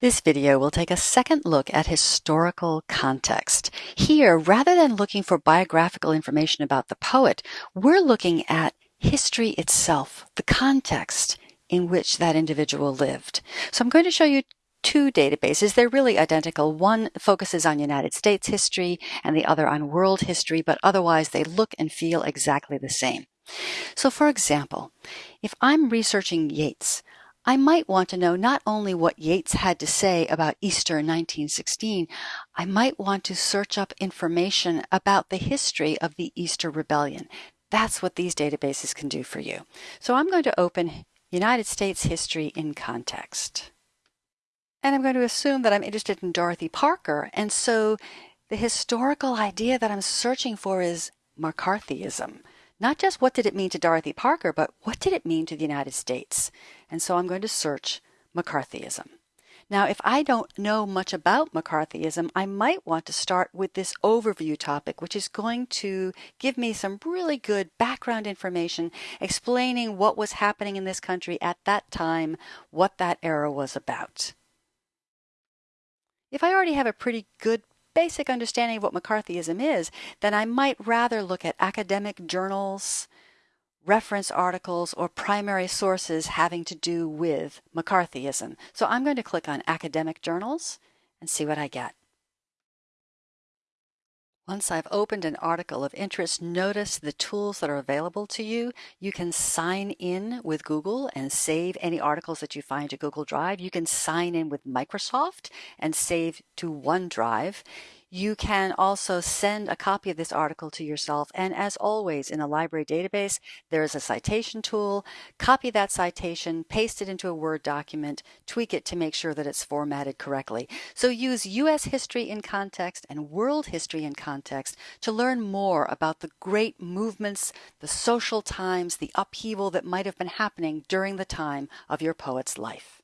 This video will take a second look at historical context. Here, rather than looking for biographical information about the poet, we're looking at history itself, the context in which that individual lived. So I'm going to show you two databases. They're really identical. One focuses on United States history and the other on world history, but otherwise they look and feel exactly the same. So for example, if I'm researching Yeats, I might want to know not only what Yeats had to say about Easter 1916, I might want to search up information about the history of the Easter Rebellion. That's what these databases can do for you. So I'm going to open United States History in Context. And I'm going to assume that I'm interested in Dorothy Parker. And so the historical idea that I'm searching for is McCarthyism. Not just what did it mean to Dorothy Parker, but what did it mean to the United States? And so I'm going to search McCarthyism. Now, if I don't know much about McCarthyism, I might want to start with this overview topic, which is going to give me some really good background information explaining what was happening in this country at that time, what that era was about. If I already have a pretty good basic understanding of what McCarthyism is, then I might rather look at academic journals, reference articles, or primary sources having to do with McCarthyism. So I'm going to click on academic journals and see what I get. Once I've opened an article of interest, notice the tools that are available to you. You can sign in with Google and save any articles that you find to Google Drive. You can sign in with Microsoft and save to OneDrive. You can also send a copy of this article to yourself. And as always, in a library database, there is a citation tool. Copy that citation, paste it into a Word document, tweak it to make sure that it's formatted correctly. So use U.S. history in context and world history in context to learn more about the great movements, the social times, the upheaval that might have been happening during the time of your poet's life.